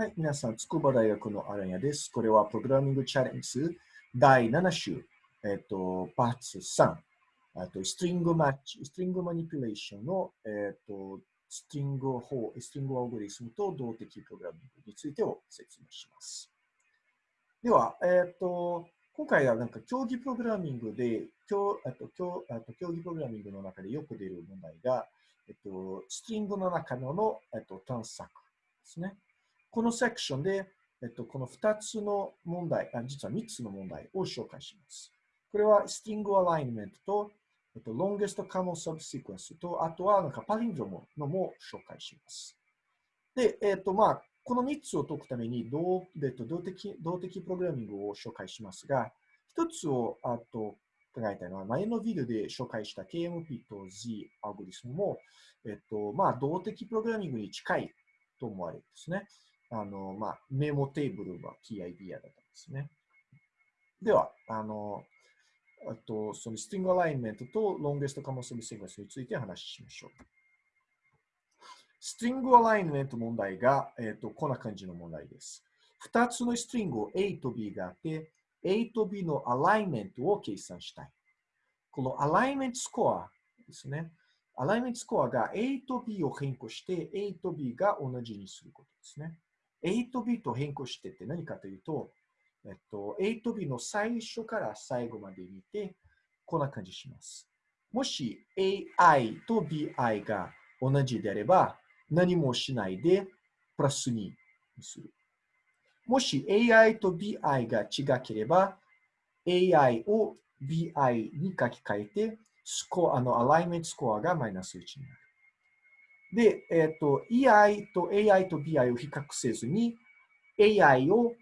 はい、皆さん、筑波大学のアランヤです。これはプログラミングチャレンジ第7週、えっと、パーツ3、あとストリングマッチ、ストリングマニピュレーションの、えっと、ストリング法、ストリングアルゴリスムと動的プログラミングについてを説明します。では、えっと、今回はなんか競技プログラミングで、競あと競あと競技プログラミングの中でよく出る問題が、えっと、ストリングの中のの、えっと、探索ですね。このセクションで、えっと、この2つの問題、実は3つの問題を紹介します。これはスティングアライメントと、えっと、ロンゲストカモサブシクエンスと、あとはなんかパリンドロムのも紹介します。で、えっと、まあ、この3つを解くために動、えっと、動的動的プログラミングを紹介しますが、1つをあと考えたいのは、前のビデオで紹介した KMP と Z アルゴリスムも、えっと、まあ、動的プログラミングに近いと思われるんですね。あの、まあ、 memo table は key idea だったんですね。では、あの、あと、その string alignment と longest common subsequence について話しましょう。 string alignment 問題が、えっ、ー、と、こんな感じの問題です。二つの string を A と B があって、A と B のアライメントを計算したい。このアライメントスコアですね。アライメントスコアが A と B を変更して A と B が同じにすることですね。A と B と変更してって何かというと、えっと、A と B の最初から最後まで見て、こんな感じします。もし AI と BI が同じであれば、何もしないでプラス2にする。もし AI と BI が違ければ、AI を BI に書き換えて、スコアのアライメントスコアがマイナス1になる。で、えっ、ー、と、EI と AI と BI を比較せずに、AI を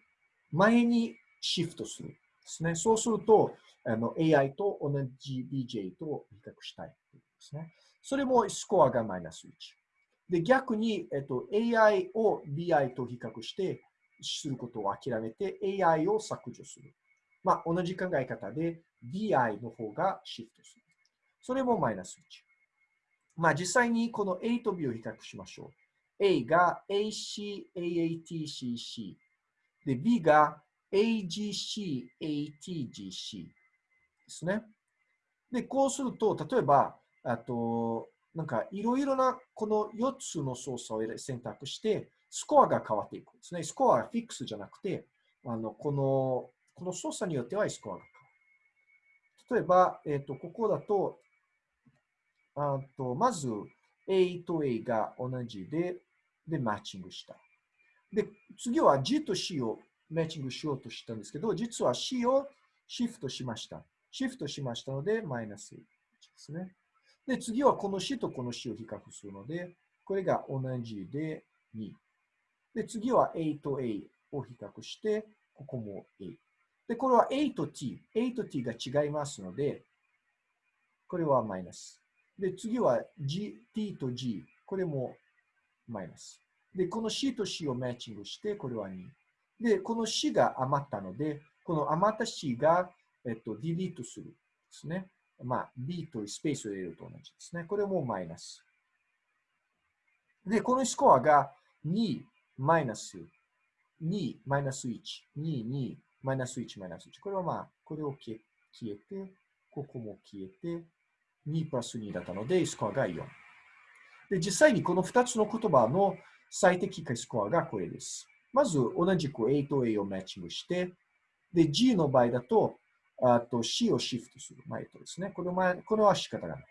前にシフトするですね。そうすると、あの AI と同じ BJ と比較したいですね。それもスコアがマイナス1。で、逆に、えっと、AI を BI と比較してすることを諦めて AI を削除する。まあ、同じ考え方で BI の方がシフトする。それもマイナス1。まあ、実際にこの A と B を比較しましょう。A が AC、AATCC。で、B が AGC、ATGC ですね。で、こうすると、例えば、あと、なんかいろいろなこの4つの操作を選択して、スコアが変わっていくんですね。スコアはフィックスじゃなくて、あのこのこの操作によってはスコアが変わる。例えば、えっ、ー、とここだと、あと、まず A と A が同じで、で、マッチングした。で、次は G と C をマッチングしようとしたんですけど、実は C をシフトしました。シフトしましたので、マイナス1ですね。で、次はこの C とこの C を比較するので、これが同じで2。で、次は A と A を比較して、ここも A。で、これは A と T。A と T が違いますので、これはマイナス。で、次は G、T と G。これもマイナス。で、この C と C をマッチングして、これは2。で、この C が余ったので、この余った C が、えっと、ディリートするですね。まあ、B とスペースを入れると同じですね。これもマイナス。で、このスコアが2、マイナス、2、マイナス1、2、2、マイナス1、マイナス1。これはまあ、これを消えて、ここも消えて、2プラス2だったので、スコアが4。で、実際にこの2つの言葉の最適化スコアがこれです。まず、同じく A と A をマッチングして、で、G の場合だと、あと C をシフトする。前とですね。これはこれは仕方がない。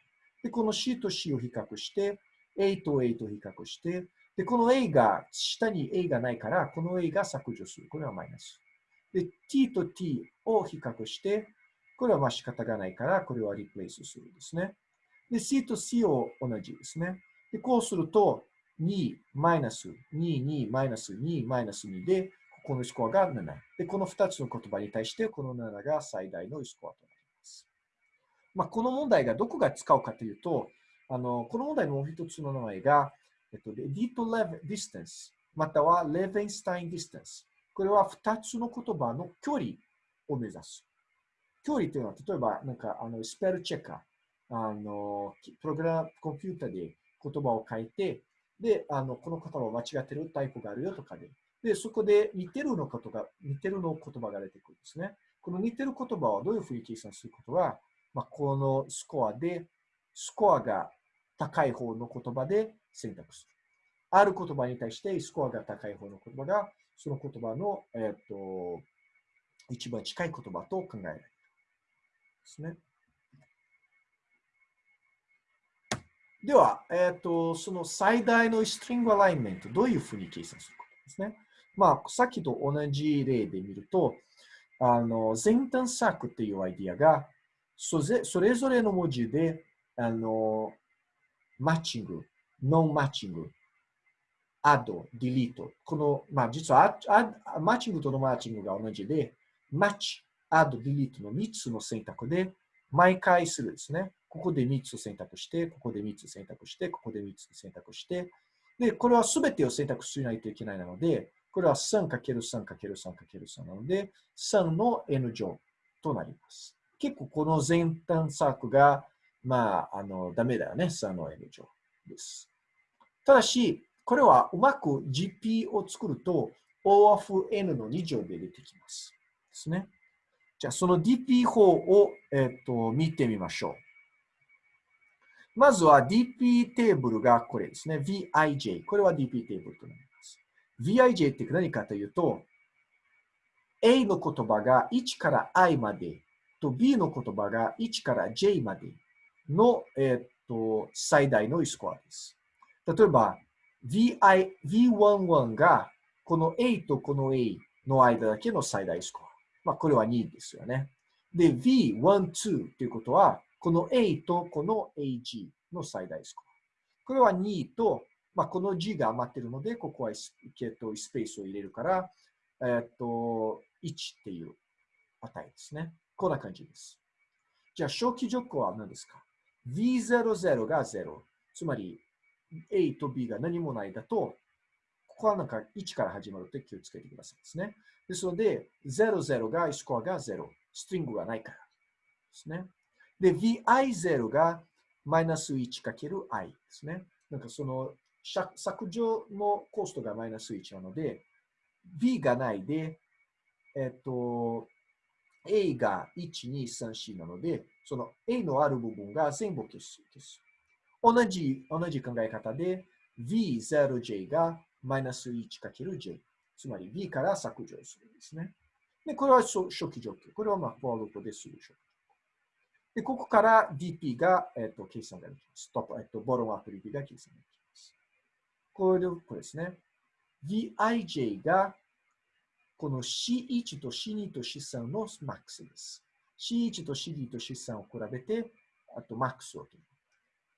で、この C と C を比較して、A と A と比較して、で、この A が、下に A がないから、この A が削除する。これはマイナス。で、T と T を比較して、これはまあ仕方がないから、これは replace するんですね。で、C と C を同じですね。で、こうすると、2、マイナス、2、2、マイナス、2、マイナス2で、ここのスコアが7。で、この2つの言葉に対して、この7が最大のスコアとなります。まあ、この問題がどこが使うかというと、あのこの問題のもう一つの名前が、えっと、 edit distance、または Levenshtein distance。これは2つの言葉の距離を目指す。距離というのは、例えば、なんか、あの、スペルチェッカー、あの、プログラム、コンピュータで言葉を書いて、で、あのこの言葉は間違ってるタイプがあるよとかで。で、そこで似てるのことが、似てるの言葉が出てくるんですね。この似てる言葉はどういうふうに計算することは、まあ、このスコアで、スコアが高い方の言葉で選択する。ある言葉に対してスコアが高い方の言葉が、その言葉の、えっ、と、一番近い言葉と考えられる。ですね。では、えっ、と、その最大のストリングアライメント、どういうふうに計算するかですね。まあ、さっきと同じ例で見ると、あの、前端策っていうアイディアが、それぞれの文字で、あの、マッチング、ノンマッチング、アド、ディリート。この、まあ、実はアマッチングとノンマッチングが同じで、マッチ、アド、ディリートの3つの選択で、毎回するですね。ここで3つ選択して、ここで3つ選択して、ここで3つ選択して、で、これは全てを選択しないといけないなので、これは 3×3×3×3 なので、3の n 乗となります。結構この前端策が、まあ、あの、ダメだよね。3の n 乗です。ただし、これはうまく GP を作ると O of N の2乗で出てきます。ですね。じゃあ、その DP 法を、えっと見てみましょう。まずは DP テーブルがこれですね。VIJ。これは DP テーブルとなります。VIJ って何かというと、A の言葉が1から I までと B の言葉が1から J までの、えっと最大のスコアです。例えば、VI V11 がこの A とこの A の間だけの最大スコア。まあ、これは2ですよね。で、V12 ということは、この A とこの AG の最大スコア。これは2と、まあ、この G が余ってるので、ここはスペースを入れるから、えっと、1っていう値ですね。こんな感じです。じゃあ、初期条項は何ですか ?V00 が0。つまり、A と B が何もないだと、ここはなんか1から始まるって気をつけてくださいですね。ですので、00がスコアが0。ストリングがないからですね。で、vi0 がマイナス 1×i ですね。なんかその削除のコストがマイナス1なので、v がないで、えっと、a が1、2、3、4なので、その a のある部分が全部消す。消す同じ、同じ考え方で、v0j がマイナス 1×j。つまり v から削除するんですね。で、これは初期状況。これはまあ、フォアルートでする初期で、ここから DP が、えっと、計算ができます。トップ、えっと、ボロンアプ DP が計算ができます。これでこれですね。VIJ が、この C1 と C2 と C3 のマックスです。C1 と C2 と C3 を比べて、あとマックスを取る。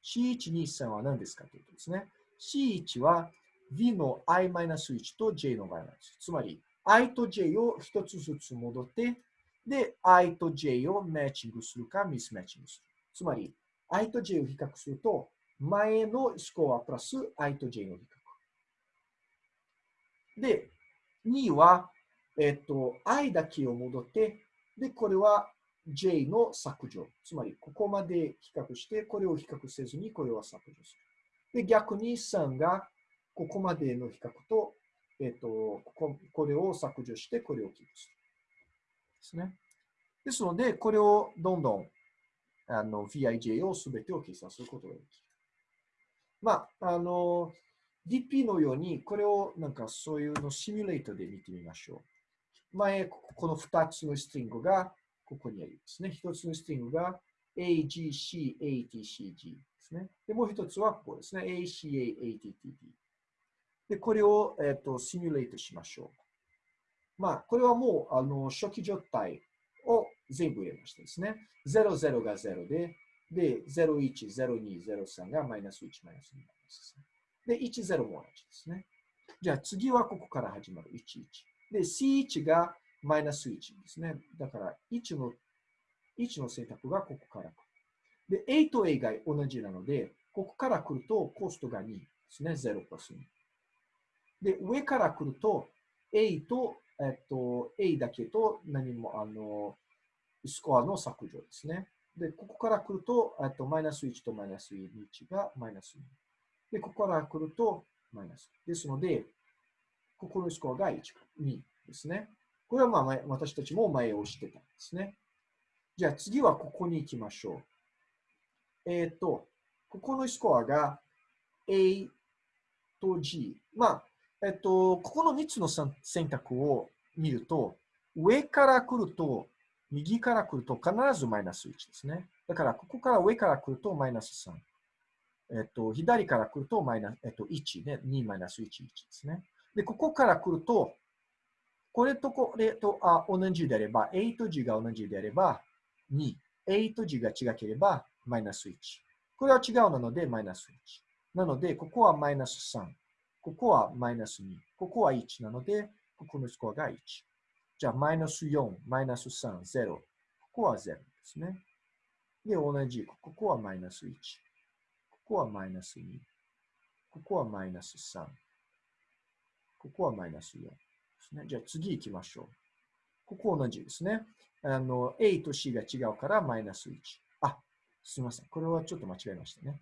C1、2、3は何ですかというとですね。C1 は V の i-1 と J の y-1。つまり、i と j を一つずつ戻って、で、i と j をマッチングするかミスマッチングする。つまり、i と j を比較すると、前のスコアプラス i と j の比較。で、2は、えっと、i だけを戻って、で、これは j の削除。つまり、ここまで比較して、これを比較せずに、これは削除する。で、逆に3が、ここまでの比較と、えっ、ー、と、ここれを削除して、これをキープする。ですね。ですので、これをどんどんあの VIJ をすべてを計算することができる。まあ、あの、DP のように、これをなんかそういうのシミュレートで見てみましょう。前、この2つのストリングがここにありますね。1つのストリングが AGC、ATCG ですね。で、もう1つはここですね。ACA、ATTD。で、これを、えっ、ー、と、シミュレートしましょう。まあ、これはもう、あの、初期状態を全部入れましたですね。00が0で、で、01、02、03がマイナス1、マイナス2、マイナス3。で、10も同じですね。じゃあ次はここから始まる。11。で、C1 がマイナス1ですね。だから1の、1の選択がここから来る。で、A と A が同じなので、ここから来るとコストが2ですね。0プラス2。で、上から来ると、A と、えっと、A だけと何も、あの、スコアの削除ですね。で、ここから来ると、えっと、マイナス1とマイナス1がマイナス2。で、ここから来るとマイナス。ですので、ここのスコアが1、2ですね。これはまあ私たちも前をしてたんですね。じゃあ次はここに行きましょう。えっ、ー、と、ここのスコアが A と G。まあ、えっ、と、ここの3つの選択を見ると、上から来ると、右から来ると必ずマイナス1ですね。だから、ここから上から来るとマイナス3。えっと、左から来るとマイナス、えっと、1ね。2マイナス1、1ですね。で、ここから来ると、これとこれとあ同じであれば、A と G が同じであれば、2。A と G が違ければ、マイナス1。これは違うなので、マイナス1。なので、ここはマイナス3。ここはマイナス2。ここは1なので、ここのスコアが1。じゃあ、マイナス4、マイナス3、0。ここは0ですね。で、同じ。ここはマイナス1。ここはマイナス2。ここはマイナス3。ここはマイナス4ですね。じゃあ次行きましょう。ここ同じですね。あの、A と C が違うからマイナス1。あ、すみません。これはちょっと間違えましたね。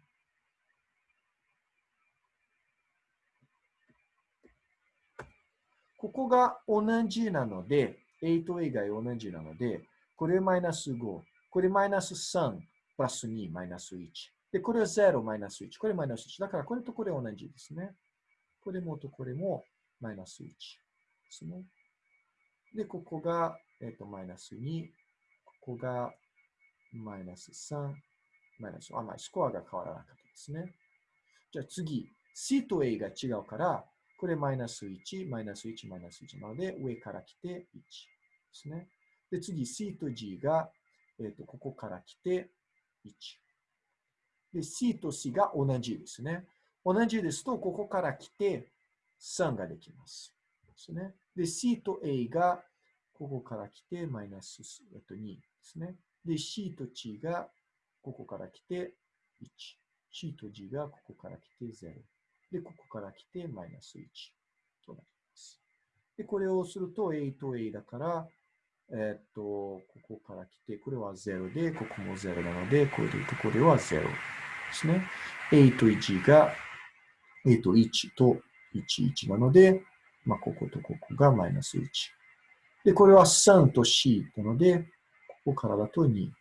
ここが同じなので、A と A が同じなので、これマイナス5、これマイナス3、プラス2、マイナス1。で、これは0、マイナス1。これマイナス1。だからこれとこれ同じですね。これもとこれもマイナス1ですね。で、ここが、えっ、ー、と、マイナス2。ここがマイナス3。マイナス、あ、まあ、スコアが変わらなかったですね。じゃあ次、C と A が違うから、これマイナス1、マイナス1、マイナス1なので、上から来て1ですね。で、次 C と G が、えーと、ここから来て1。で、C と C が同じですね。同じですと、ここから来て3ができます。ですね。で、C と A がここから来てマイナス、えっと、2ですね。で、C と G がここから来て1。C と G がここから来て0。で、ここから来てマイナス1となります。で、これをすると A と A だから、えっと、ここから来て、これは0で、ここも0なので、これでここでは0ですね。A と1が、A と1と1、1なので、まあ、こことここがマイナス1。で、これは3と C なので、ここからだと2で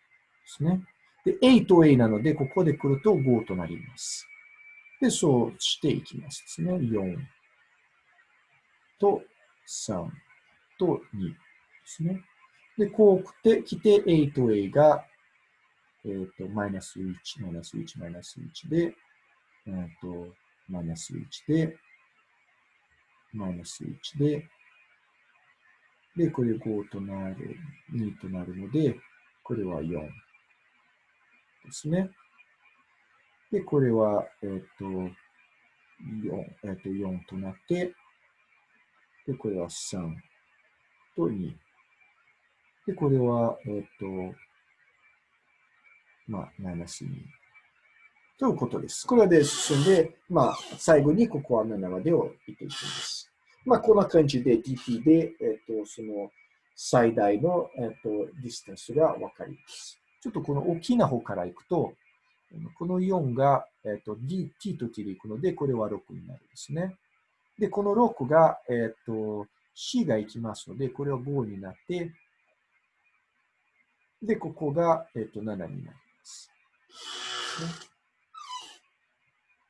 すね。で、A と A なので、ここで来ると5となります。で、そうしていきますですね。4と3と2ですね。で、こう来て、来て A と A が、えっ、ー、と、マイナス1、マイナス1、マイナス1で、えっ、ー、と、マイナス1で、マイナス1で、で、これ5となる、2となるので、これは4ですね。で、これは、えっ、ー、と、4、えっ、ー、と、4となって、で、これは3と2。で、これは、えっ、ー、と、まあ、マイナス2。ということです。これで進んで、まあ、最後にここは7までを見ていきます。まあ、こんな感じで DT で、えっ、と、その最大の、えっ、と、ディスタンスがわかります。ちょっとこの大きな方からいくと、この4が、えっ、と、D、T と T でいくので、これは6になるんですね。で、この6が、えっ、と、C がいきますので、これは5になって、で、ここが、えっ、と、7になります。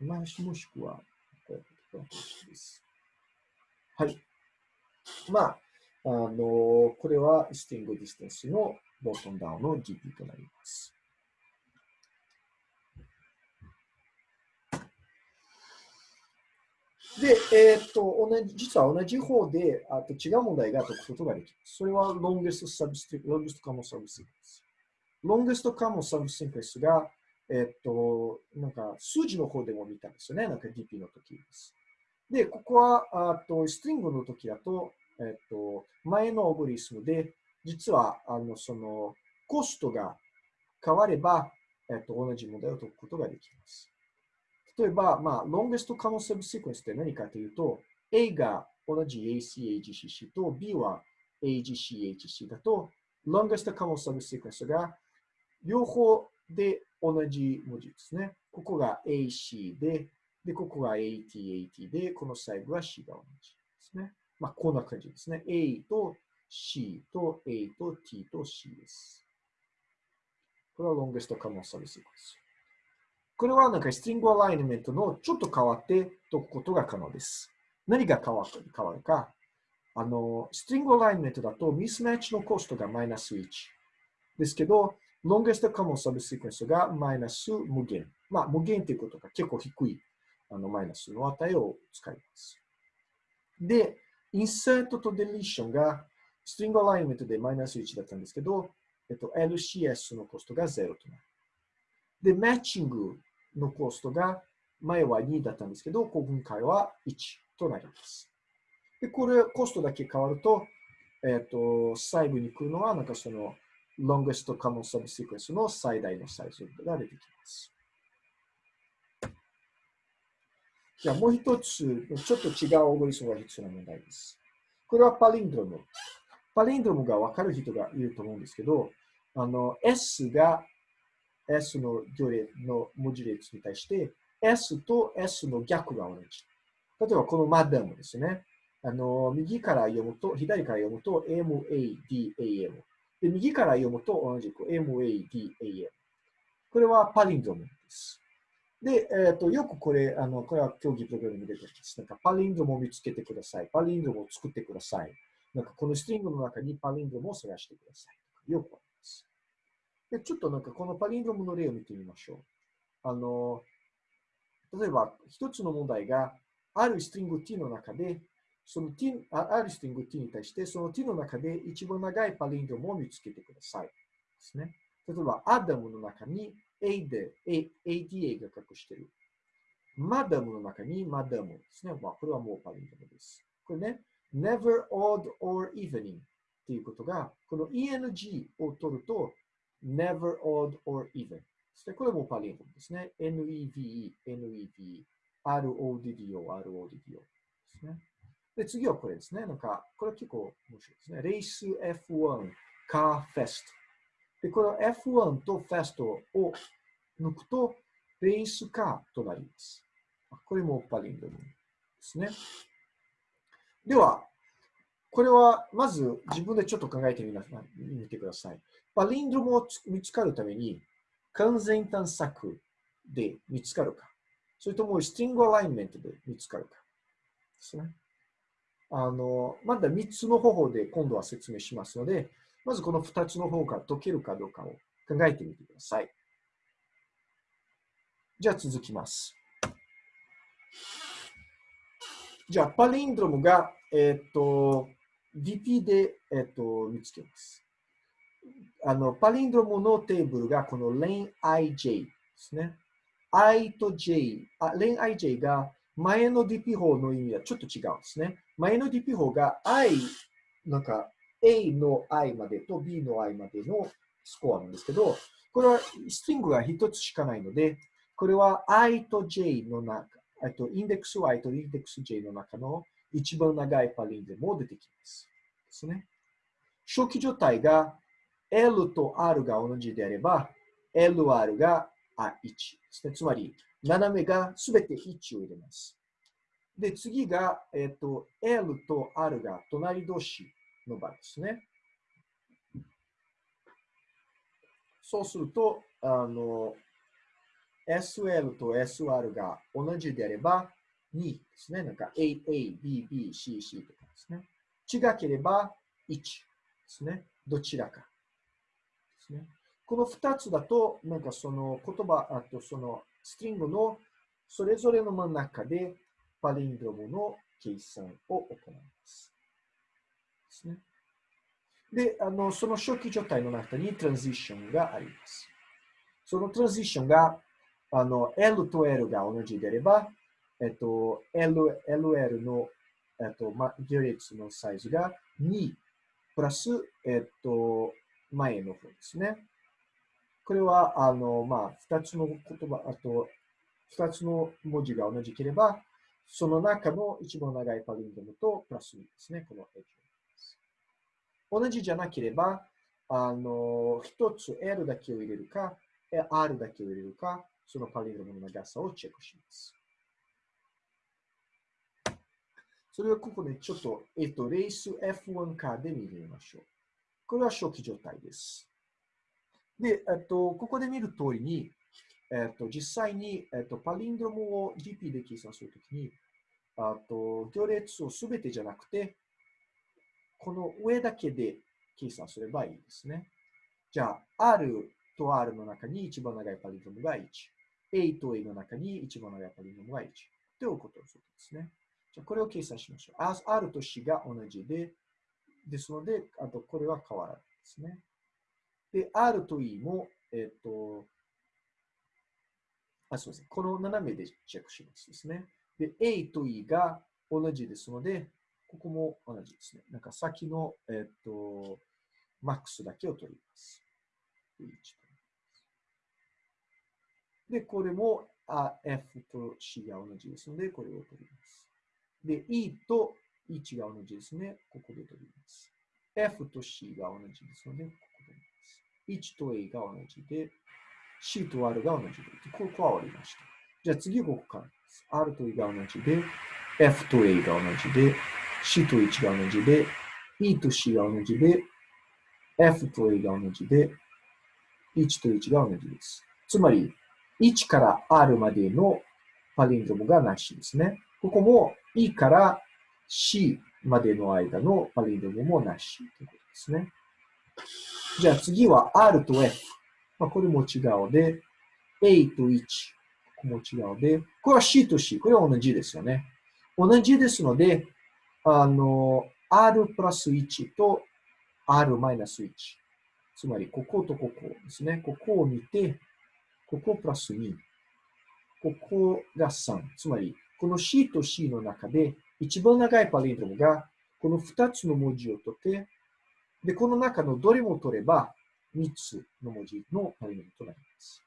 ね、まあ、もしくは、はい。まあ、あの、これは string distance の bottom up の DP となります。で、えっ、と、同じ、実は同じ方で、あと違う問題が解くことができます。それは longest substitute, longest common subsequence。longest common subsequence が、えっ、と、なんか数字の方でも見たんですよね。なんか DP の時です。で、ここは、あと、ストリングの時だと、えっ、と、前のオブリスムで、実は、あの、その、コストが変われば、えっ、と、同じ問題を解くことができます。例えば、まあ、longest common subsequence って何かというと、A が同じ AC、AGCC と B は AGC、HC だと、longest common subsequence が両方で同じ文字ですね。ここが AC で、で、ここが AT、AT で、この最後は C が同じですね。まあ、こんな感じですね。A と C と A と T と C です。これは longest common sub sequence。これはなんかストリングアライメントのちょっと変わって解くことが可能です。何が変わる変わるか。あの、ストリングアライメントだとミスマッチのコストがマイナス1。ですけど、longest common sub sequence がマイナス無限。まあ、無限ということが結構低いあのマイナスの値を使います。で、インサートとデリションがストリングアライメントでマイナス1だったんですけど、えっと、LCS のコストが0となる。で、マッチングのコストが前は2だったんですけど、今回は1となります。で、これ、コストだけ変わると、えっと、最後に来るのは、なんかその、longest common subsequence の最大のサイズが出てきます。じゃあもう一つ、ちょっと違うオーゴリスムが必要な問題です。これはパリンドロム。パリンドロムがわかる人がいると思うんですけど、あの、S が S の行列の文字列に対して、S と S の逆が同じ。例えばこのマダムですね。あの、右から読むと、左から読むと MADAM。で、右から読むと同じく MADAM。これはパリンドムです。で、えっ、ー、と、よくこれ、あの、これは競技プログラムに出てます。なんか、パリンドムを見つけてください。パリンドムを作ってください。なんか、このストリングの中にパリンドムを探してください。よくあります。で、ちょっとなんか、このパリンドムの例を見てみましょう。あの、例えば、一つの問題が、あるストリング t の中で、その t、あるストリング t に対して、その t の中で一番長いパリンドムを見つけてください。ですね。例えば、アダムの中に A で A ATA が隠してる。マダムの中にマダムですね。まあ、これはもうパリントです。これね、never, odd, or evening っていうことが、この ENG を取ると、never, odd, or even で。これもパリントですね。NEVE、NEVE、RODDO、RODDO ですね。で、次はこれですね。なんか、これ結構面白いですね。レース F1 カーフェスト。で、この F1 と Fast を抜くと、ベースカーとなります。これもパリンドロムですね。では、これはまず自分でちょっと考えてみな見てください。パリンドムを見つかるために、完全探索で見つかるか、それともスティングアライメントで見つかるかですね。あの、まだ3つの方法で今度は説明しますので、まずこの2つの方が解けるかどうかを考えてみてください。じゃあ続きます。じゃあ、パリンドロムが、えっ、ー、と、DP で、えっ、ー、と、見つけます。あの、パリンドロムのテーブルがこの len ij ですね。i と j、あ、len ij が前の DP 法の意味はちょっと違うんですね。前の DP 法が i、なんか A の i までと B の i までのスコアなんですけど、これはストリングが一つしかないので、これは i と j の中、えっとインデックス y とインデックス j の中の一番長いパリンでも出てきます。ですね。初期状態が L と R が同じであれば、LR が1ですね。つまり、斜めがすべて1を入れます。で、次が、えっ、と、L と R が隣同士の場合ですね。そうすると、あの、SL と SR が同じであれば、2ですね。なんか A、A、B、B、C、C とかですね。違ければ1ですね。どちらかですね。この2つだと、なんかその言葉、あとそのストリングのそれぞれの真ん中でパリンドムの計算を行います。ですね。で、あの、その初期状態の中にトランジションがあります。そのトランジションが、あの、L と L が同じであれば、えっと、L、LL の、えっと、ま、行列のサイズが2プラス、えっと、前の方ですね。これは、あの、まあ、二つの言葉、あと、二つの文字が同じければ、その中の一番長いパリンドムとプラス2ですね。この H 同じじゃなければ、あの、一つ L だけを入れるか、R だけを入れるか、そのパリンドムの長さをチェックします。それをここでちょっと、えっと、レース F1 カーで見てみましょう。これは初期状態です。で、えっと、ここで見る通りに、えっと、実際に、えっと、パリンドロムを GP で計算するときに、あと、行列をすべてじゃなくて、この上だけで計算すればいいですね。じゃあ、R と R の中に一番長いパリンドロムが1。A と A の中に一番長いパリンドロムが1。ということですね。じゃあ、これを計算しましょう。R と C が同じで、ですので、あとこれは変わらないですね。で、R と E も、えっ、と、あ、すみません。この斜めでチェックしますですね。で、A と E が同じですので、ここも同じですね。なんか先の、えっ、と、マックスだけを取ります。で、これもあ F と C が同じですので、これを取ります。で、E と1が同じですね。ここで取ります。F と C が同じですので、ここで取ります。1と A が同じで、C と R が同じで、ここは終わりました。じゃあ次ここからです。R と E が同じで、F と A が同じで、C と1が同じで、E と C が同じで、F と A が同じで、1と1が同じです。つまり、1から R までのパリンドロムがなしですね。ここも E から C までの間のパリンドムもなしということですね。じゃあ次は R と F。まあ、これも違うで、A と1。ここも違うで、これは C と C。これは同じですよね。同じですので、あの、R プラス1と R マイナス1。つまり、こことここですね。ここを見て、ここプラス2。ここが3。つまり、この C と C の中で、一番長いパリンドロムが、この2つの文字を取って、で、この中のどれも取れば、3つの文字のパリンドロムとなります。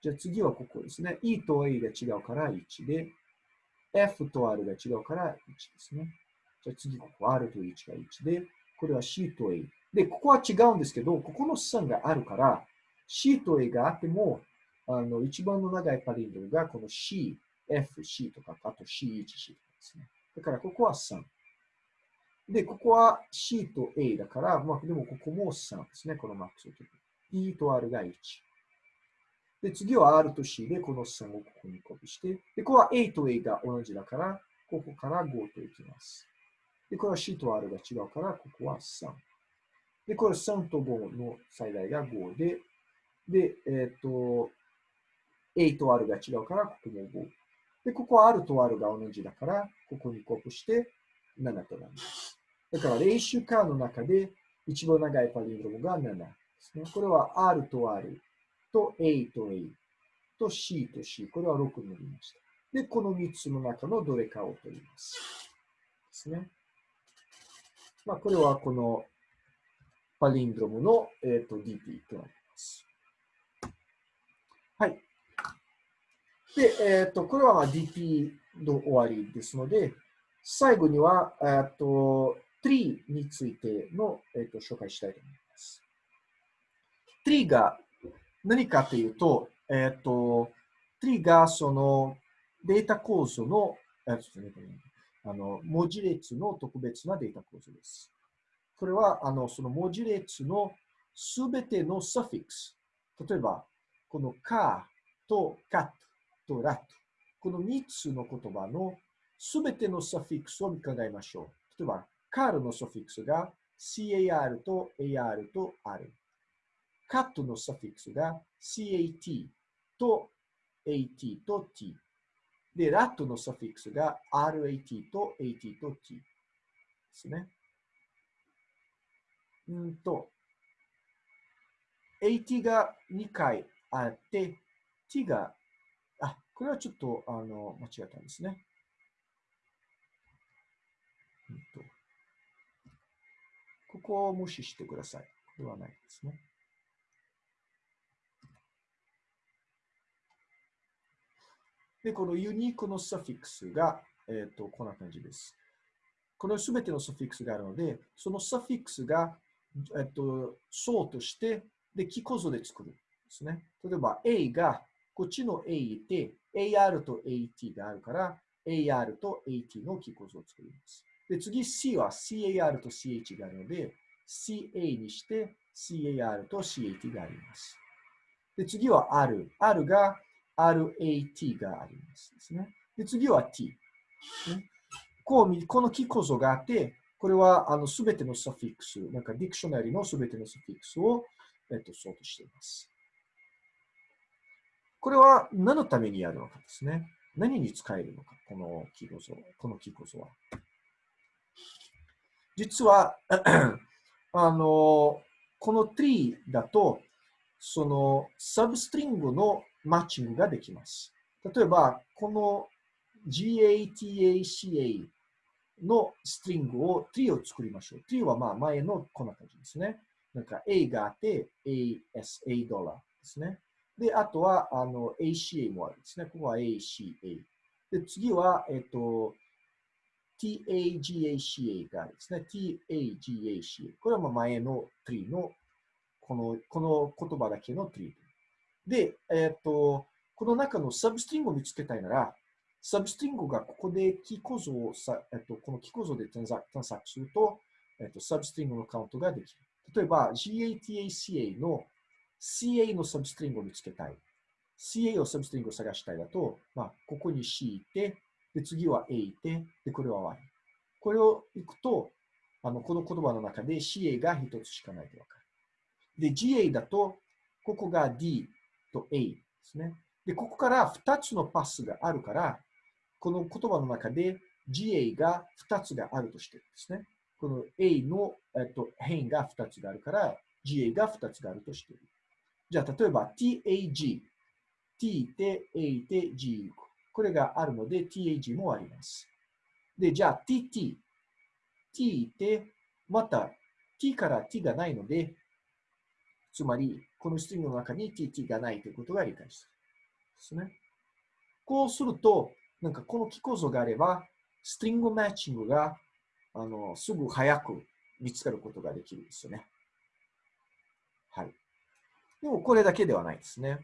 じゃあ次はここですね。E と A が違うから1で、F と R が違うから1ですね。じゃあ次ここ R と1が1で、これは C と A。で、ここは違うんですけど、ここの3があるから、C と A があっても、あの、一番の長いパリンドルがこの C、F、C とか、あと C1、C とかですね。だからここは3。で、ここは C と A だから、まあ、でもここも3ですね。このマックスを取る。E と R が1。で、次は R と C でこの3をここにコピーして、で、ここは A と A が同じだから、ここから5といきます。で、これは C と R が違うから、ここは3。で、これ3と5の最大が5で、で、えっ、ー、と、A と R が違うから、ここも5。で、ここは R と R が同じだから、ここにコピーして7となります。だから、練習カーの中で一番長いパリンドロムが7ですね。これは R と R と A と A と C と C。これは6になりました。で、この3つの中のどれかを取ります。ですね。まあ、これはこのパリンドロムの、えーと、DP となります。はい。で、えっ、ー、と、これは DP の終わりですので、最後には、えっ、ー、と、tree についての、えーと、紹介したいと思います。tree が何かというと、えっ、ー、と、tree がそのデータ構造の、えあの文字列の特別なデータ構造です。これはあのその文字列のすべてのサフィックス。例えば、この car と cat と rat。この3つの言葉のすべてのサフィックスを考えましょう。例えば、car のサフィックスが car と ar と r。cat のサフィックスが cat と at と t。で、rat のサフィックスが rat と at と t ですね。うんと、at が2回あって、t が、これはちょっとあの間違ったんですね。ここを無視してください。これはないですね。で、このユニークのサフィックスが、えっ、ー、と、こんな感じです。このすべてのサフィックスがあるので、そのサフィックスが、えっ、ー、と、層として、で、キ構造で作るん。ですね。例えば A が、こっちの A いて、AR と AT があるから、AR と AT のキー構造を作ります。で、次 C は CAR と CH があるので、CA にして CAR と CAT があります。で、次は R。R が RAT がありますですね。で、次は T。こうこのキー構造があって、これはあの全てのサフィックス、なんかディクショナリの全てのサフィックスを、えっと、ソートしています。これは何のためにやるのかですね。何に使えるのか、このキー構造、このキー構造は。実は、あの、この tree だと、そのサブストリングのマッチングができます。例えば、この GATACA のストリングを tree を作りましょう。tree はまあ前のこんな感じですね。なんか A があって ASA ドラですね。で、あとはあの ACA もあるんですね。ここは ACA。で、次は、えっと、TAGACA があるんですね。TAGACA。これはまあ前の tree のこのこの言葉だけの tree。で、えっと、この中のサブストリングを見つけたいなら、サブストリングがここでキー構造をさ、えっと、このキー構造で探索すると、えっと、サブストリングのカウントができる。例えば、GATACA の CA のサブストリングを見つけたい。CA のサブストリングを探したいだと、まあ、ここに C いて、で、次は A いて、で、これは Y。これを行くと、あの、この言葉の中で CA が一つしかないとわかる。で、GA だと、ここが D と A ですね。で、ここから2つのパスがあるから、この言葉の中で GA が2つがあるとしてるんですね。この A の、えっと、変が2つがあるから、GA が2つがあるとしている。じゃあ、例えば TAG、T で A で G、これがあるので TAG もあります。で、じゃあ TT、T でまた T から T がないので、つまり、このストリングの中に TT がないということが理解する。ですね。こうすると、なんかこの機構造があれば、ストリングマッチングがあのすぐ早く見つかることができるんですよね。はい。でもこれだけではないですね。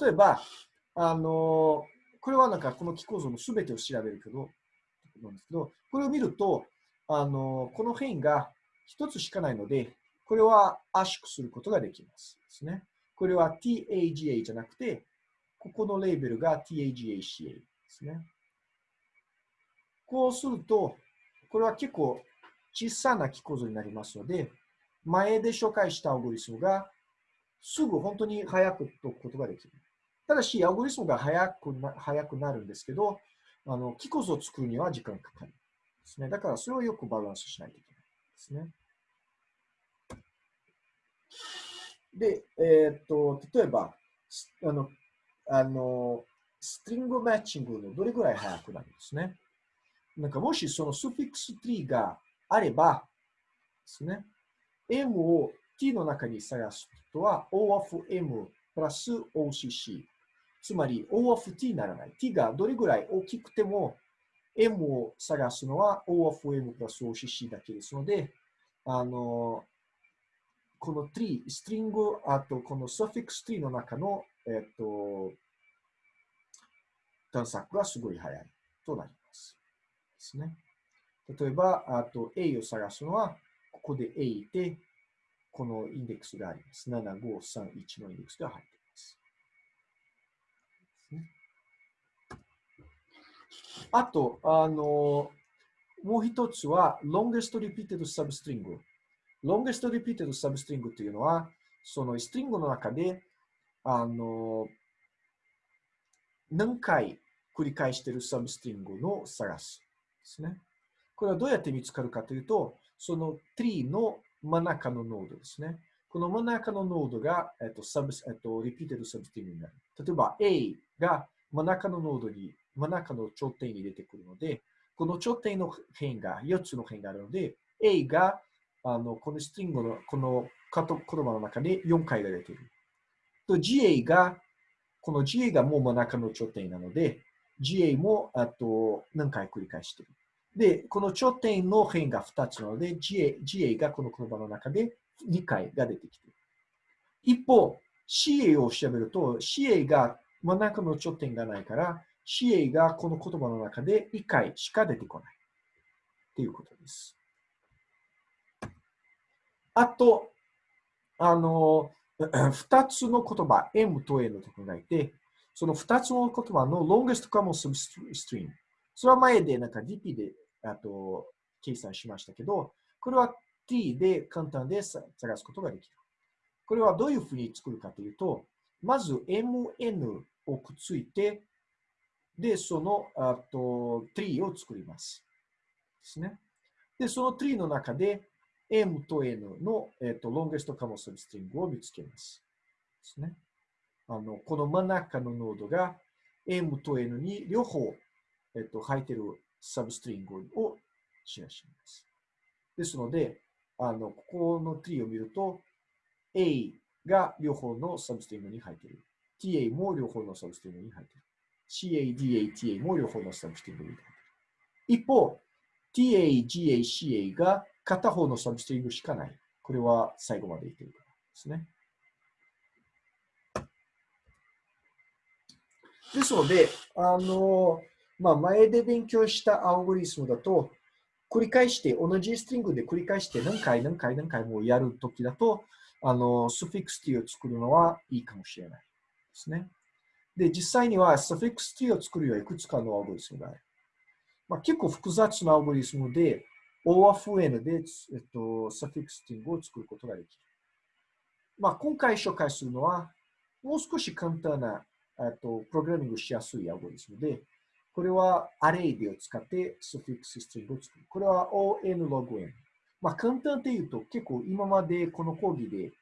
例えば、あの、これはなんかこの機構造のすべてを調べるけど、なんですけど、これを見ると、あの、この変異が一つしかないので、これは圧縮することができますですね。これは TAGA じゃなくて、ここのレーベルが TAGACA ですね。こうすると、これは結構小さな木構造になりますので、前で紹介した algorithm がすぐ本当に早く解くことができる。ただし、 algorithm が早くな早くなるんですけど、あの、木構造を作るには時間かかる。ですね。だから、それをよくバランスしないといけないですね。で、えー、っと、例えば、あの、あの、ストリングマッチングのどれぐらい早くなるんですね。なんかもしそのスフィックス3があれば、ですね、M を T の中に探すとは O of M プラス OCC。つまり O of T にならない。T がどれぐらい大きくても M を探すのは O of M プラス OCC だけですので、あの、この tree、ストリング、あとこの suffix tree の中の、えっと、探索がすごい早いとなります。ですね。例えば、あと A を探すのは、ここで A いて、このインデックスがあります。7531のインデックスが入っています。あと、あの、もう一つは、longest repeated substring。longest repeated substring というのは、その string の中で、あの、何回繰り返している substring の探すですね。これはどうやって見つかるかというと、その tree の真ん中のノードですね。この真ん中のノードが、えっと、サブえっと、 repeated substring になる。例えば A が真ん中のノードに、真ん中の頂点に出てくるので、この頂点の辺が、4つの辺があるので、A があのこのストリングのこの言葉の中で4回が出ている。と GA が、この GA がもう真ん中の頂点なので、GA もあと何回繰り返している。で、この頂点の辺が2つなので、GA, GA がこの言葉の中で2回が出てきている。一方、CA を調べると、CA が真ん中の頂点がないから、CA がこの言葉の中で1回しか出てこない。っていうことです。あと、あの、2つの言葉、M と N と考えて、その2つの言葉の longest common substring。それは前でなんか DP であと計算しましたけど、これは T で簡単で探すことができる。これはどういうふうに作るかというと、まず MN をくっついて、で、そのあと tree を作ります。ですね。で、その tree の中で M と N の、えーと、longest common substring を見つけます。ですね。あのこの真ん中のノードが M と N に両方、えーと、入ってるサブストリングをシェアします。ですので、あのここの tree を見ると、A が両方のサブストリングに入っている。TA も両方のサブストリングに入っている。CA、DA、TA も両方のサブストリングに入っている。一方、TA、GA、CA が片方のサブストリングしかない。これは最後まで言ってるからですね。ですので、あの、まあ、前で勉強したアルゴリスムだと、繰り返して、同じ string で繰り返して何回何回何回もやるときだと、あの、スフィックス t を作るのはいいかもしれないですね。で、実際にはスフィックス t を作るよいくつかのアルゴリスムがある。まあ、結構複雑なアルゴリスムで、O of N で、えっと、 suffix tree を作ることができる。まあ、今回紹介するのは、もう少し簡単な、えっと、プログラミングしやすいアルゴリスムで、これは array でを使って suffix string を作る。これは O N log N。まあ、簡単って言うと、結構今までこの講義で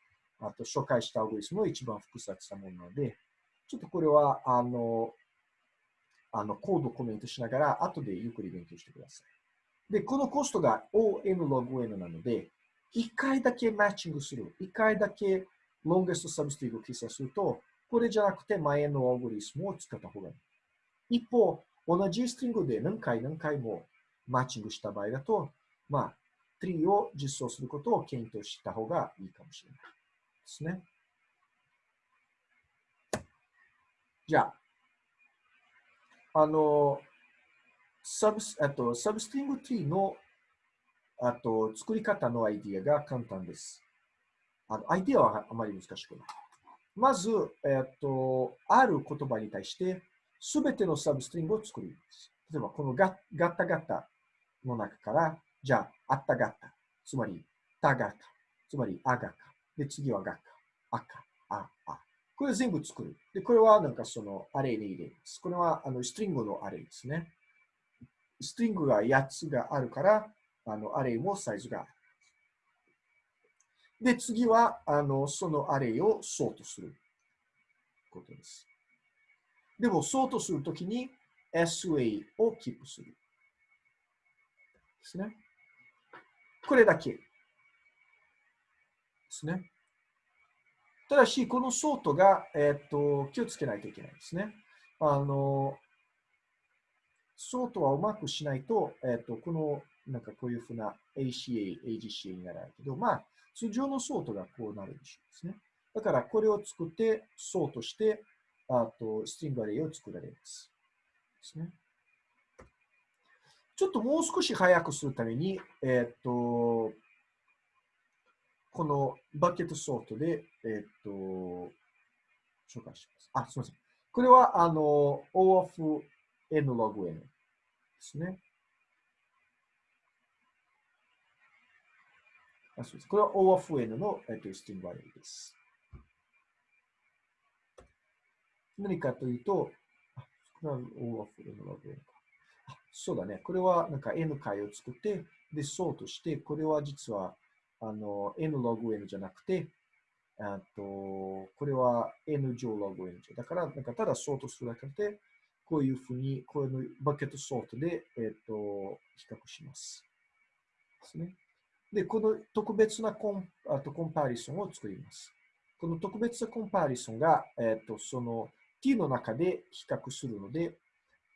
あと紹介したアルゴリスムの一番複雑なものなので、ちょっとこれは、あの、あのコードコメントしながら、後でゆっくり勉強してください。で、このコストが O N log N なので、1回だけマッチングする。1回だけ longest substring を計算すると、これじゃなくて前のアルゴリスムを使った方がいい。一方、同じストリングで何回何回もマッチングした場合だと、まあ、ツリーを実装することを検討した方がいいかもしれないですね。じゃあ、あの、サブスあとサブストリング t のあと作り方のアイディアが簡単です。あのアイディアはあまり難しくない。まず、えっと、ある言葉に対して、すべてのサブストリングを作ります。例えば、このガガッタガッタの中から、じゃあ、あったガッタ、つまり、たガッタ、つまり、あがか。で、次はがか、あか、あ、あ。これ全部作る。で、これはなんかそのアレイに入れます。これはあのストリングのアレイですね。ストリングが8つがあるから、あの、アレイもサイズがある。で、次は、あの、そのアレイをソートすることです。でも、ソートするときに SA をキープする。ですね。これだけ。ですね。ただし、このソートが、えっ、と、気をつけないといけないですね。あの、そうとはうまくしないと、えっ、と、この、なんかこういうふうな ACA、AGCA にならないけど、まあ、通常のソートがこうなるでしょうですね。だから、これを作って、ソートして、あと、ストリングアレイを作られます。ですね。ちょっともう少し早くするために、えっ、と、このバケットソートで、えっ、と、紹介します。あ、すみません。これは、あの、O of n log n ですね。あそうですこれは O of n の、えっと、スティングバリューです。何かというと、あこれは O of n log n か。あそうだね。これはなんか n 回を作って、で、そうとして、これは実はあの n log n じゃなくて、あとこれは n 乗 log n だから、なんかただそうとするだけで、こういうふうに、このバケットソートで、えっ、と、比較します。ですね。で、この特別なコンあとコンパリソンを作ります。この特別なコンパリソンが、えっ、と、その t の中で比較するので、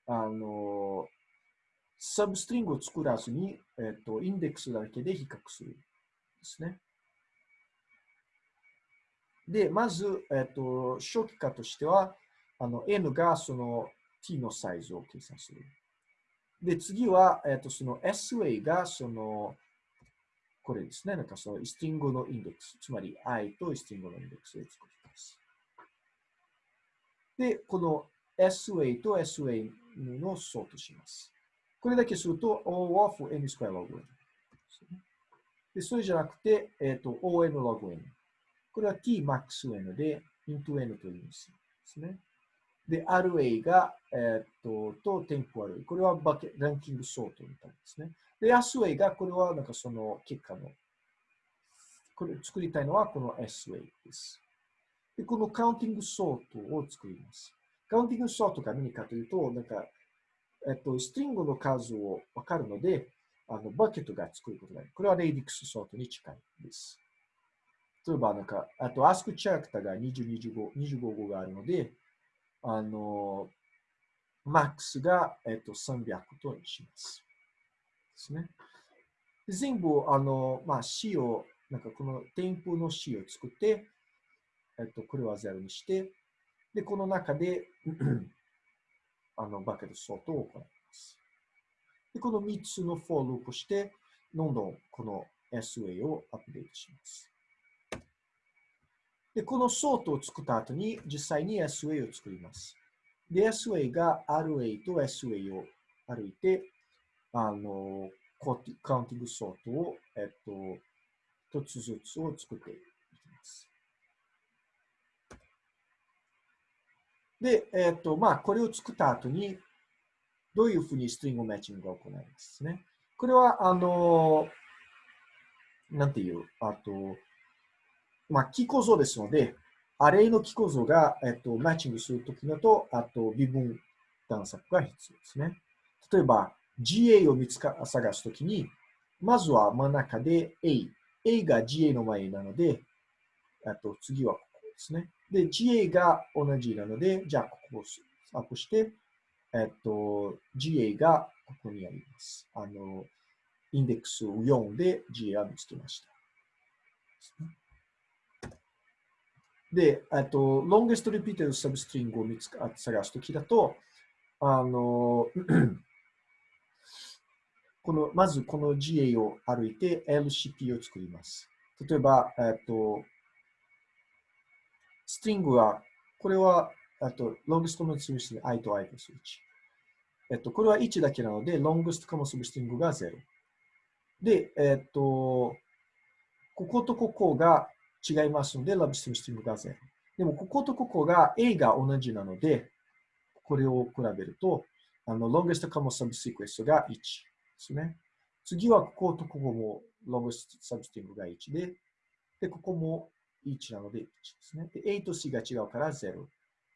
あの、サブストリングを作らずに、えっ、と、インデックスだけで比較するですね。で、まず、えっ、と、初期化としては、あの、n がその t のサイズを計算する。で、次は、えっ、と、その sway が、その、これですね。なんかそのスティングのインデックス、つまり i とスティングのインデックスを作ります。で、この SWA と SA のソートします。これだけすると O of n スクエアログ n。で、それじゃなくて、えっ、ー、と、on ログ n。これは t max n で into n という意味ですね。で、RA が、えっ、と、と、テンポアル。これはバケランキングソートみたいですね。で、SWA が、これはなんかその結果の、これ作りたいのはこの SWA です。で、この counting sort を作ります。 counting sort が何かというと、なんか、えっと、 string の数をわかるので、あの、バケットが作ることがある。これは radix sort に近いです。例えば、なんか、あと、 ASCII character が20、25、255があるので、あの、 max が、えっと、300とします。ですね。全部、あの、まあ、C を、なんかこの添付の C を作って、えっと、これは0にして、で、この中であの、 bucket sort を行います。で、この3つの for loop して、どんどんこの SWA をアップデートします。で、このソートを作った後に、実際に SWA を作ります。で、SWA が RA と SWA を歩いて、あの、 counting sort を、えっと、一つずつを作っていきます。で、えっと、まあ、これを作った後に、どういうふうにストリングマッチングが行いますね。これは、あの、なんていう、あと、まあ、キー構造ですので、アレイのキー構造が、えっと、マッチングするときのと、あと、微分探索が必要ですね。例えば、GA を見つか探すときに、まずは真ん中で A。A が GA の前なので、あと次はここですね。で、GA が同じなので、じゃあここをアップして、えっと、GA がここにあります。あの、インデックスを4で GA は見つけました。で、えっと、longest repeated substring を見つか探すときだと、あの、この、まずこの GA を歩いて LCP を作ります。例えば、えっと、ストリングは、これは、あと、ロングストの結びしに、i と i 結び値。えっと、これは1だけなので、ロングストカモスびストリングが0。で、えっと、こことここが違いますので、ラブストストリングが0。でも、こことここが A が同じなので、これを比べると、あの、ロングストカモサブシクエストが1ですね。次は、こことここもロングストサブストリングが1で、で、ここも1なので1ですね。で、A と C が違うから0。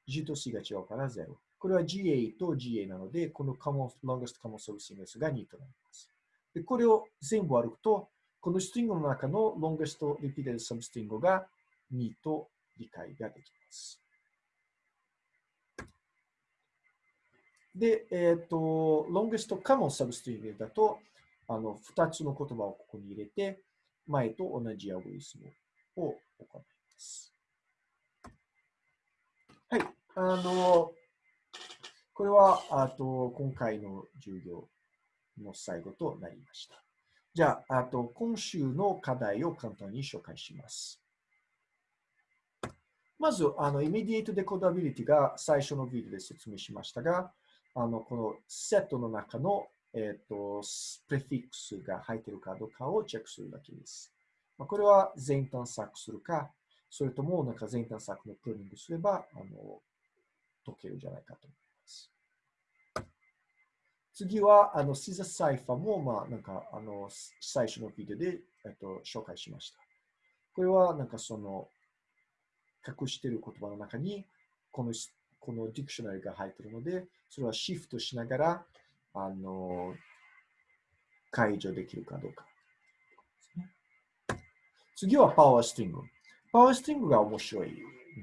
G と C が違うから0。これは GA と GA なので、この common, longest common substring が2となります。で、これを全部歩くと、このストリングの中の longest repeated substring が2と理解ができます。で、えっ、ー、と、longest common substring だと、あの、2つの言葉をここに入れて、前と同じアゴリスムをを行います。はい。あの、これは、あと、今回の授業の最後となりました。じゃあ、あと、今週の課題を簡単に紹介します。まず、あの、イメディエイトデコダビリティが最初のビデオで説明しましたが、あの、このセットの中の、えっ、ー、と、プレフィックスが入っているかどうかをチェックするだけです。まあ、これは全探索するか、それともなんか全探索のプローニングすれば、あの、解けるんじゃないかと思います。次は、あの、シザサイファも、まあ、なんか、あの、最初のビデオで、えっと、紹介しました。これは、なんかその、隠している言葉の中に、このこのディクショナリが入っているので、それはシフトしながら、あの、解除できるかどうか。次はパワーストリング。パワーストリングが面白い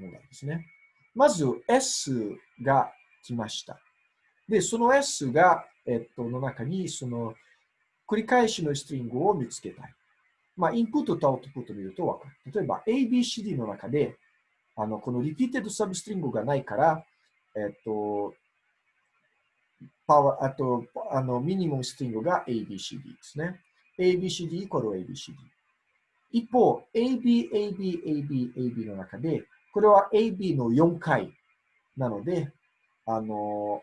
ものなんですね。まず S が来ました。で、その S が、えっと、の中に、その、繰り返しの string を見つけたい。まあ、インプットとアウトプットを見るとわかる。例えば、ABCD の中で、あの、この repeated substring がないから、えっと、 power、あと、あの、 minimum string が ABCD ですね。ABCD イコール ABCD。一方、AB、AB、AB、AB の中で、これは AB の4回なので、あの、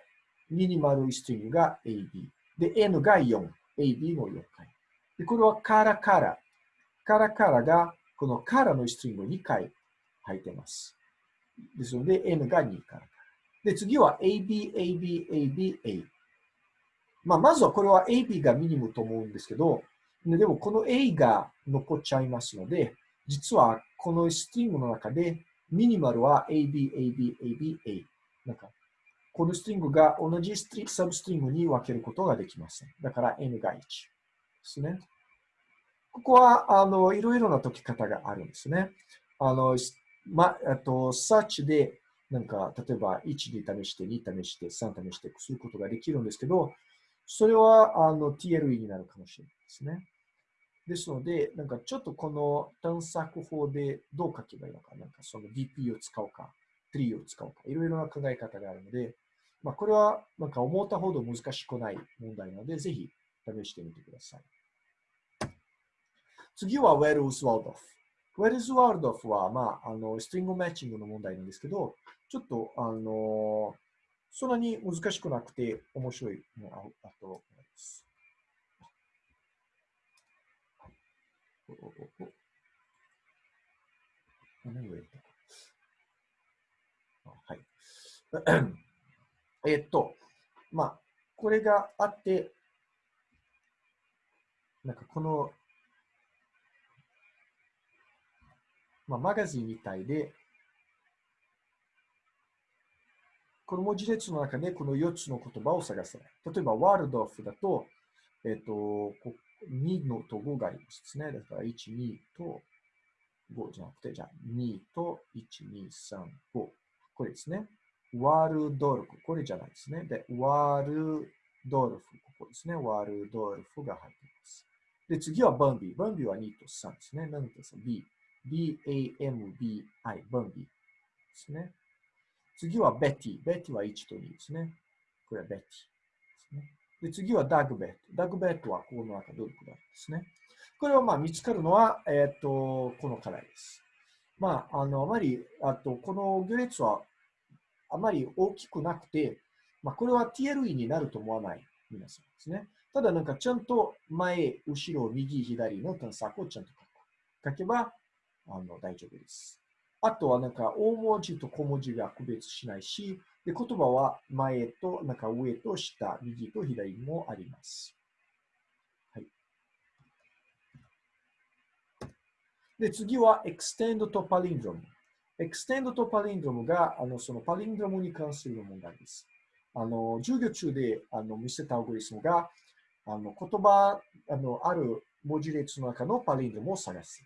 ミニマルストリングが AB。で、N が4。AB の4回。で、これはカラカラ。カラカラが、このカラのストリング2回入ってます。ですので、N が2カラカラ。で、次は AB、AB、AB、A。まあ、まずはこれは AB がミニムと思うんですけど、でもこの A が残っちゃいますので、実はこのストリングの中でミニマルは AB、AB、AB、A。なんか、このストリングが同じストリサブストリングに分けることができません。だから N が1ですね。ここは、あの、いろいろな解き方があるんですね。あの、ま、あと、such で、なんか、例えば1で試して、2試して、3試してすることができるんですけど、それは、あの、TLE になるかもしれないですね。ですので、なんかちょっとこの探索法でどう書けばいいのか、なんかその DP を使うか、tree を使うか、いろいろな考え方があるので、まあ、これはなんか思ったほど難しくない問題なので、ぜひ試してみてください。次は Where is Waldorf?Where is Waldorf は、まあ、あの、ストリングマッチングの問題なんですけど、ちょっと、あの、そんなに難しくなくて面白いのああと思います。何を言ったはい。えっと、まあ、これがあって、なんかこの、まあ、マガジンみたいで、この文字列の中でこの4つの言葉を探せ。例えば、ワールドオフだと、えっ、と、2のと5がありますね。だから1、2と5じゃなくて、じゃあ2と1、2、3、5。これですね。ワールドルフ。これじゃないですね。で、ワールドルフ。ここですね。ワールドルフが入っています。で、次はバンビー。バンビーは2と3ですね。何ですか ?B。B-A-M-B-I。バンビーですね。次はベティ。ベティは1と2ですね。これはベティで。次はダグベット。ダグベットはこの中どれくらいですね。これはまあ見つかるのは、えっ、ー、と、この課題です。まあ、あの、あまり、あと、この行列はあまり大きくなくて、まあ、これは TLE になると思わない皆さんですね。ただなんかちゃんと前、後ろ、右、左の探索をちゃんと書く。書けばあの大丈夫です。あとはなんか大文字と小文字が区別しないし、で言葉は前と、なんか上と下、右と左もあります。はい。で、次は Extend to Palindrome。 Extend to Palindrome が、あの、その palindrome に関する問題です。あの、授業中で、あの、見せたアルゴリスムが、あの、言葉、あの、ある文字列の中のパリンドムを探す。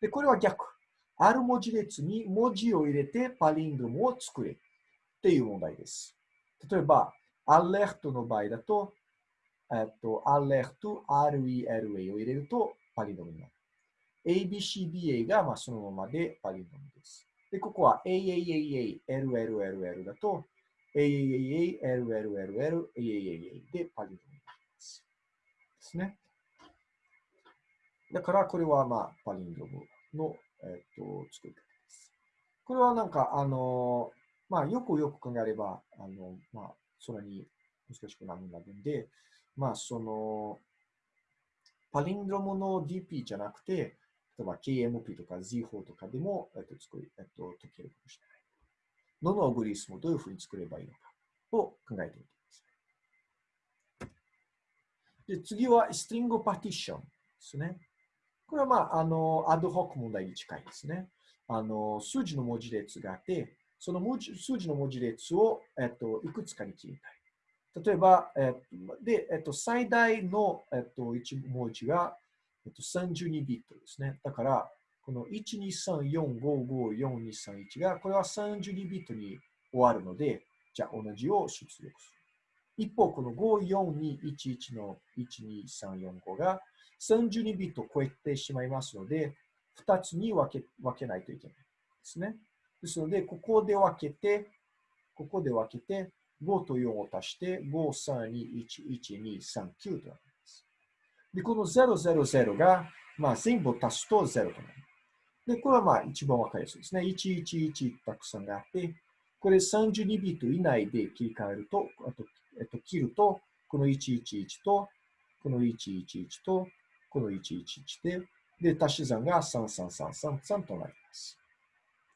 で、これは逆。ある文字列に文字を入れてパリンドムを作れっていう問題です。例えば、アレルトの場合だと、えっと、アレルト、RELA を入れるとパリンドロムになる。ABCBA がまあそのままでパリンドムです。で、ここは AAAA、LLLL だと、AAAA、LLLL、AAAA でパリンドムになります。ですね。だから、これは、まあ、パリンドムの、えっ、と、作り方です。これはなんか、あの、まあ、よくよく考えれば、あの、まあ、それに難しくなるんで、まあ、その、パリンドロムの DP じゃなくて、例えば KMP とか Z4 とかでも、えっと、作り、えっと、解けるかもしれない。どのアグリスムをどういうふうに作ればいいのかを考えてみてください。で、次はストリングパーティションですね。これはまあ、あの、アドホック問題に近いですね。あの、数字の文字列があって、その文字数字の文字列を、えっと、いくつかに切りたい。例えば、えっと、で、えっと、最大の、えっと、一文字が、えっと、32ビットですね。だから、この1234554231が、これは32ビットに終わるので、じゃあ同じを出力する。一方、この54211の12345が32ビットを超えてしまいますので、2つに分け分けないといけないですね。ですので、ここで分けて、ここで分けて、5と4を足して、5、3、2、1、1、2、3、9となります。で、この000が、まあ、全部足すと0となる。で、これはまあ一番わかりやすいですね。111たくさんがあって、これ32ビット以内で切り替えると、あと、えっと、切ると、この111と、この111と、この111で、で、足し算が33333となります。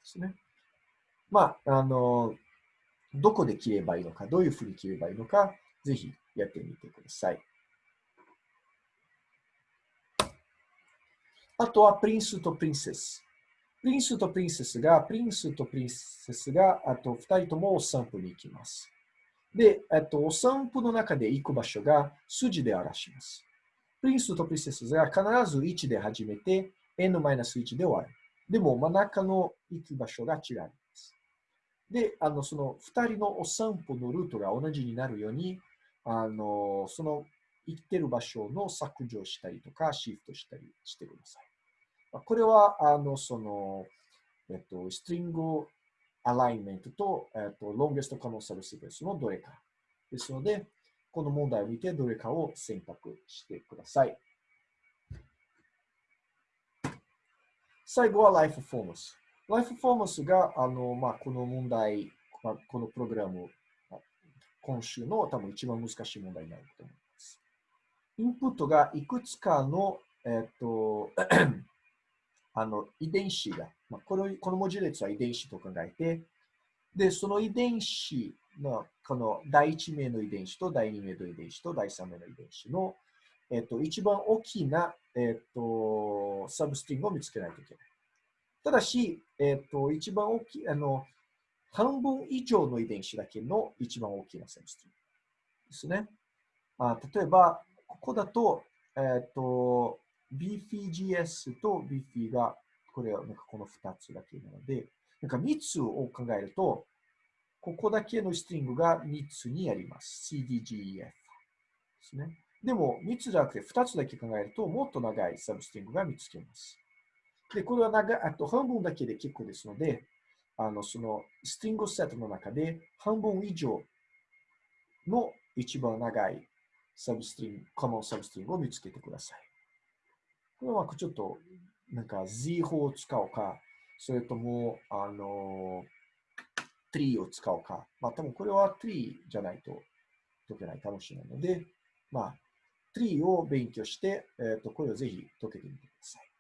ですね。まあ、あの、どこで切ればいいのか、どういうふうに切ればいいのか、ぜひやってみてください。あとは、プリンスとプリンセス。プリンスとプリンセスが、プリンスとプリンセスが、あと二人ともお散歩に行きます。で、えっと、お散歩の中で行く場所が筋で表します。プリンスとプリンセスが必ず1で始めて、n-1 で終わる。でも、真ん中の行く場所が違います。で、あの、その2人のお散歩のルートが同じになるように、あの、その行ってる場所の削除したりとか、シフトしたりしてください。これは、あの、その、えっと、ストリングアライメントと、えっと、ロンゲスト可能サブシクエンスのどれか。ですので、この問題を見てどれかを選択してください。最後はライフフォーマス。ライフフォーマスが、あの、まあ、この問題、まあ、このプログラム、今週の多分一番難しい問題になると思います。インプットがいくつかの、えっと、あの遺伝子が、まあ、このこの文字列は遺伝子と考えて、で、その遺伝子の、この第1名の遺伝子と第2名の遺伝子と第3名の遺伝子の、えっと、一番大きな、えっと、サブスティングを見つけないといけない。ただし、えっと、一番大きい、あの、半分以上の遺伝子だけの一番大きなサブスティングですね。あ例えば、ここだと、えっと、BFGS と BF が、これはなんかこの2つだけなので、なんか3つを考えると、ここだけのストリングが3つにあります。CDGEF ですね。でも、3つじゃなくて2つだけ考えると、もっと長いサブストリングが見つけます。で、これは長あと半分だけで結構ですので、あの、そのストリングセットの中で半分以上の一番長いサブストリング、コモンサブストリングを見つけてください。これはちょっと、なんか Z 法を使うか、それとも、あの、3を使うか。まあ、多分これは3じゃないと解けないかもしれないので、まあ、3を勉強して、えっ、ー、と、これをぜひ解けてみてください。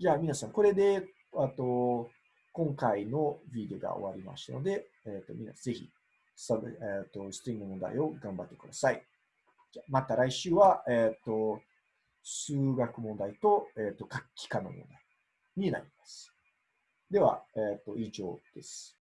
じゃあ皆さん、これで、あと、今回のビデオが終わりましたので、えっ、ー、と、皆さんぜひ、サブ、えっ、ー、と、ストリング問題を頑張ってください。じゃまた来週は、えっ、と、数学問題と、えっ、と、楽器科の問題になります。では、えっ、ー、と、以上です。